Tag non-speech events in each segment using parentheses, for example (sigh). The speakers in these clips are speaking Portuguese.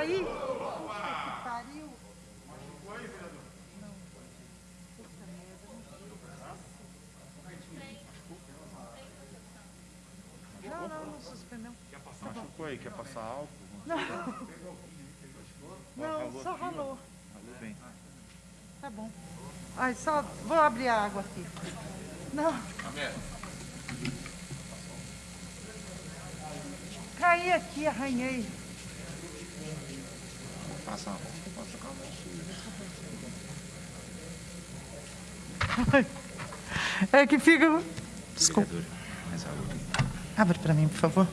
aí. Puta que pariu. Não, não, não suspendeu. Machucou aí, quer passar álcool? Não, só ralou. Falou bem. Tá bom. Ai, só vou abrir a água aqui. Não. Caí aqui, arranhei. (laughs) É que fica. Desculpa. Abre para mim, por favor.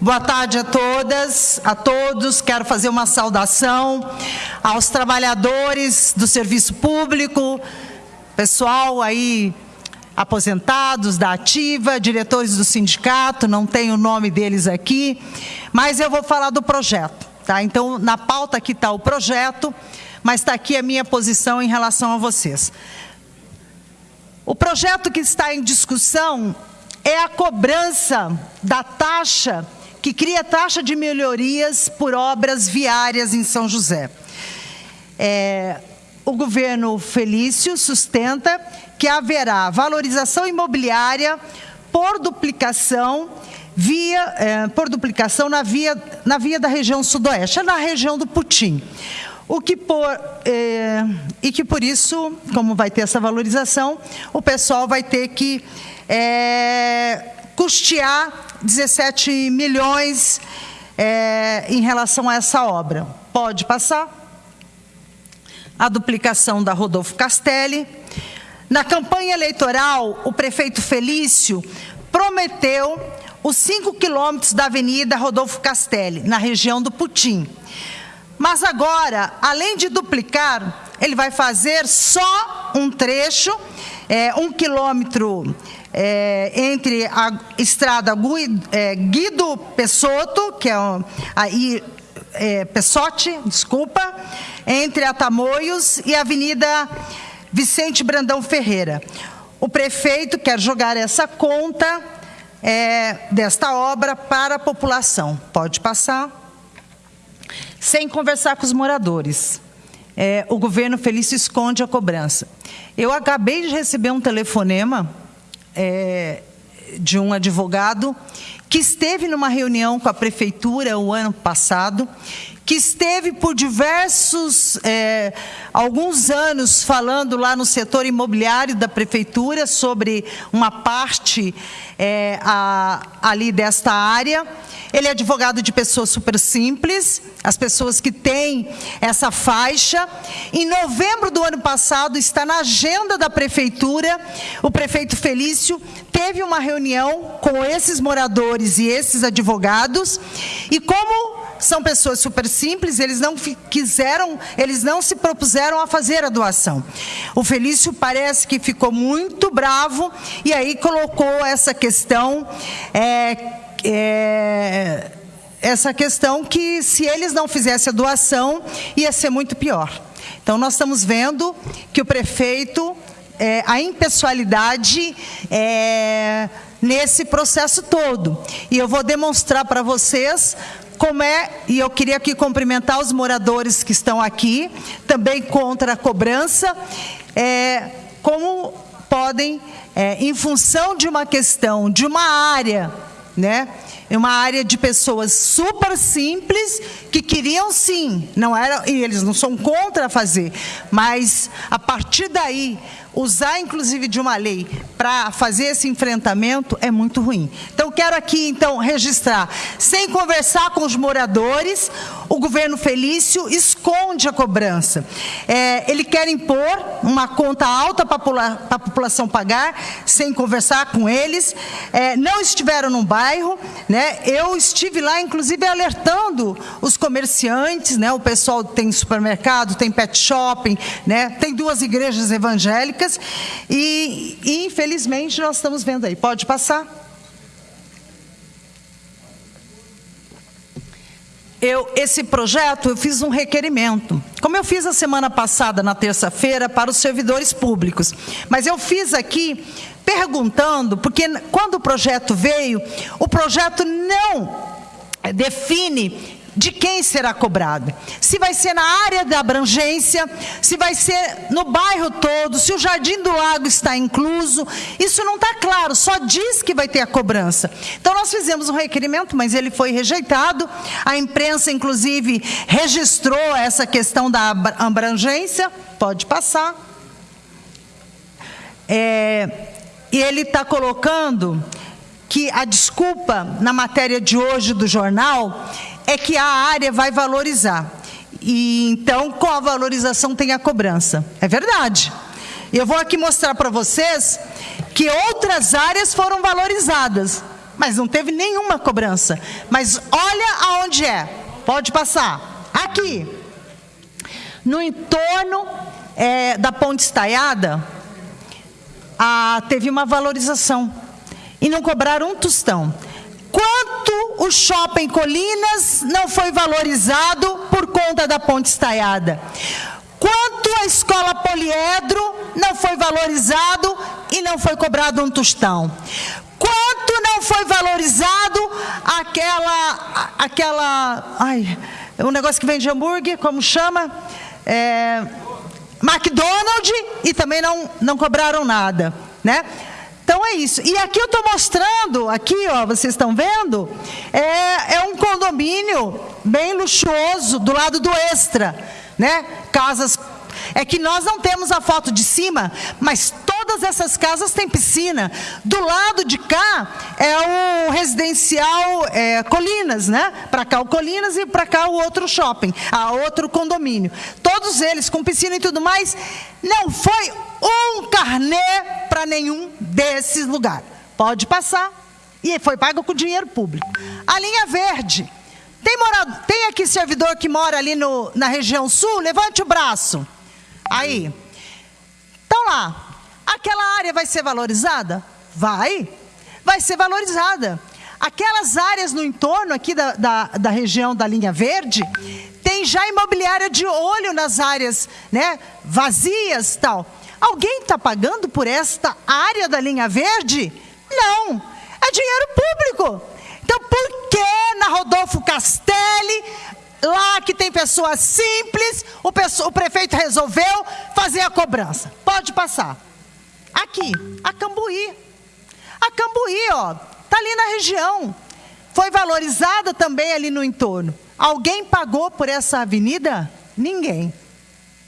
Boa tarde a todas, a todos. Quero fazer uma saudação aos trabalhadores do serviço público, pessoal aí aposentados da ativa, diretores do sindicato, não tenho o nome deles aqui, mas eu vou falar do projeto, tá? Então, na pauta aqui está o projeto, mas está aqui a minha posição em relação a vocês. O projeto que está em discussão é a cobrança da taxa, que cria taxa de melhorias por obras viárias em São José. É, o governo Felício sustenta que haverá valorização imobiliária por duplicação via é, por duplicação na via na via da região sudoeste, é na região do Putim. O que por, é, e que por isso, como vai ter essa valorização, o pessoal vai ter que é, custear 17 milhões é, em relação a essa obra. Pode passar? A duplicação da Rodolfo Castelli. Na campanha eleitoral, o prefeito Felício prometeu os 5 quilômetros da Avenida Rodolfo Castelli, na região do Putim. Mas agora, além de duplicar, ele vai fazer só um trecho, é, um quilômetro é, entre a estrada é, Guido Pessotto, que é aí é, Pessotti, desculpa, entre a e a Avenida Vicente Brandão Ferreira. O prefeito quer jogar essa conta é, desta obra para a população. Pode passar sem conversar com os moradores. É, o governo Felício esconde a cobrança. Eu acabei de receber um telefonema é, de um advogado que esteve numa reunião com a prefeitura o ano passado, que esteve por diversos, é, alguns anos falando lá no setor imobiliário da prefeitura sobre uma parte é, a, ali desta área. Ele é advogado de pessoas super simples, as pessoas que têm essa faixa. Em novembro do ano passado, está na agenda da prefeitura, o prefeito Felício teve uma reunião com esses moradores e esses advogados, e como são pessoas super simples, eles não quiseram, eles não se propuseram a fazer a doação. O Felício parece que ficou muito bravo e aí colocou essa questão é, é, essa questão que se eles não fizessem a doação, ia ser muito pior. Então, nós estamos vendo que o prefeito, é, a impessoalidade é, nesse processo todo. E eu vou demonstrar para vocês como é, e eu queria aqui cumprimentar os moradores que estão aqui, também contra a cobrança, é, como podem, é, em função de uma questão, de uma área né? É uma área de pessoas super simples que queriam sim, não era, e eles não são contra fazer, mas a partir daí usar inclusive de uma lei para fazer esse enfrentamento é muito ruim. Então quero aqui então registrar, sem conversar com os moradores, o governo Felício esconde a cobrança. É, ele quer impor uma conta alta para a população pagar, sem conversar com eles. É, não estiveram no bairro, né? Eu estive lá, inclusive alertando os comerciantes, né? O pessoal tem supermercado, tem pet shopping, né? Tem duas igrejas evangélicas e, e infelizmente nós estamos vendo aí. Pode passar? Eu, esse projeto, eu fiz um requerimento, como eu fiz a semana passada, na terça-feira, para os servidores públicos. Mas eu fiz aqui perguntando, porque quando o projeto veio, o projeto não define de quem será cobrado. Se vai ser na área da abrangência, se vai ser no bairro todo, se o Jardim do Lago está incluso. Isso não está claro, só diz que vai ter a cobrança. Então, nós fizemos um requerimento, mas ele foi rejeitado. A imprensa, inclusive, registrou essa questão da abrangência. Pode passar. É, e ele está colocando que a desculpa na matéria de hoje do jornal é que a área vai valorizar. E então, com a valorização tem a cobrança. É verdade. Eu vou aqui mostrar para vocês que outras áreas foram valorizadas, mas não teve nenhuma cobrança. Mas olha aonde é. Pode passar. Aqui. No entorno é, da Ponte Estaiada, a, teve uma valorização e não cobraram um tostão. Quanto o shopping Colinas não foi valorizado por conta da ponte estaiada? Quanto a escola Poliedro não foi valorizado e não foi cobrado um tostão? Quanto não foi valorizado aquela, aquela, ai, um negócio que vende hambúrguer, como chama? É, McDonald's e também não, não cobraram nada, né? Então é isso. E aqui eu estou mostrando, aqui, ó, vocês estão vendo, é, é um condomínio bem luxuoso do lado do extra, né? Casas. É que nós não temos a foto de cima, mas todas essas casas têm piscina. Do lado de cá é o residencial é, Colinas, né? Para cá o Colinas e para cá o outro shopping, a outro condomínio. Todos eles com piscina e tudo mais. Não foi um carnê para nenhum desses lugares. Pode passar. E foi pago com dinheiro público. A linha verde. Tem, morado, tem aqui servidor que mora ali no, na região sul? Levante o braço. Aí. Então lá. Aquela área vai ser valorizada? Vai. Vai ser valorizada. Aquelas áreas no entorno aqui da, da, da região da linha verde, tem já imobiliária de olho nas áreas né, vazias tal. Alguém está pagando por esta área da linha verde? Não, é dinheiro público. Então, por que na Rodolfo Castelli, lá que tem pessoas simples, o, o prefeito resolveu fazer a cobrança? Pode passar. Aqui, a Cambuí. A Cambuí, ó, está ali na região. Foi valorizada também ali no entorno. Alguém pagou por essa avenida? Ninguém.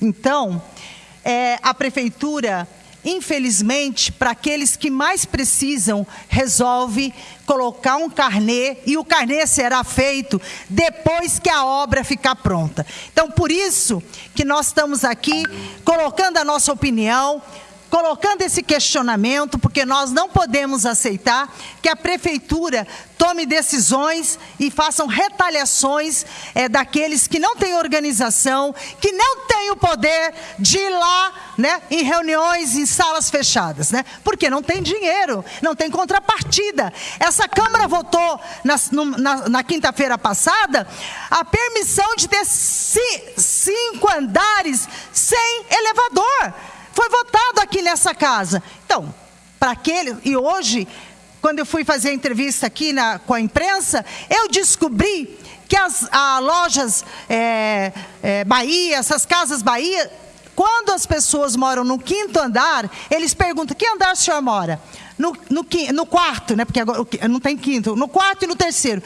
Então, é, a prefeitura, infelizmente, para aqueles que mais precisam, resolve colocar um carnê e o carnê será feito depois que a obra ficar pronta. Então, por isso que nós estamos aqui colocando a nossa opinião, colocando esse questionamento, porque nós não podemos aceitar que a prefeitura tome decisões e façam retaliações é, daqueles que não têm organização, que não têm o poder de ir lá né, em reuniões, em salas fechadas, né? porque não tem dinheiro, não tem contrapartida. Essa Câmara votou na, na, na quinta-feira passada a permissão de ter cinco andares sem elevador. Foi votado aqui nessa casa. Então, para aquele. E hoje, quando eu fui fazer a entrevista aqui na, com a imprensa, eu descobri que as lojas é, é, Bahia, essas casas Bahia, quando as pessoas moram no quinto andar, eles perguntam: que andar o senhor mora? No, no, no quarto, né? Porque agora não tem quinto, no quarto e no terceiro.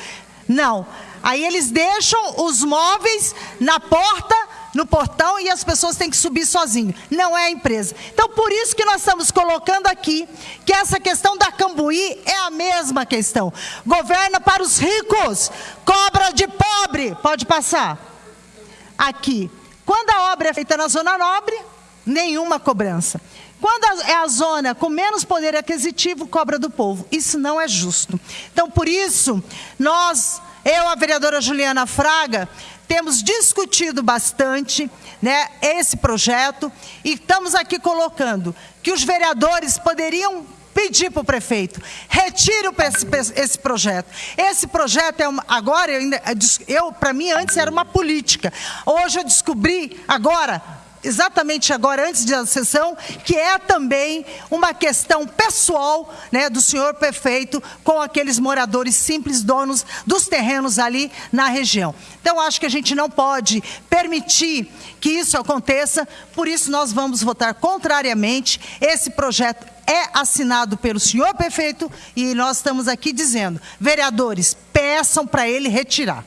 Não. Aí eles deixam os móveis na porta no portão e as pessoas têm que subir sozinho. Não é a empresa. Então, por isso que nós estamos colocando aqui que essa questão da Cambuí é a mesma questão. Governa para os ricos, cobra de pobre. Pode passar. Aqui. Quando a obra é feita na zona nobre, nenhuma cobrança. Quando é a zona com menos poder aquisitivo, cobra do povo. Isso não é justo. Então, por isso, nós, eu, a vereadora Juliana Fraga, temos discutido bastante né, esse projeto e estamos aqui colocando que os vereadores poderiam pedir para o prefeito, retire esse, esse, projeto. Esse projeto é uma, agora, eu, eu para mim antes era uma política. Hoje eu descobri, agora, exatamente agora, antes da sessão, que é também uma questão pessoal né, do senhor prefeito com aqueles moradores simples, donos dos terrenos ali na região. Então, acho que a gente não pode permitir que isso aconteça, por isso nós vamos votar contrariamente. Esse projeto é assinado pelo senhor prefeito e nós estamos aqui dizendo, vereadores, peçam para ele retirar.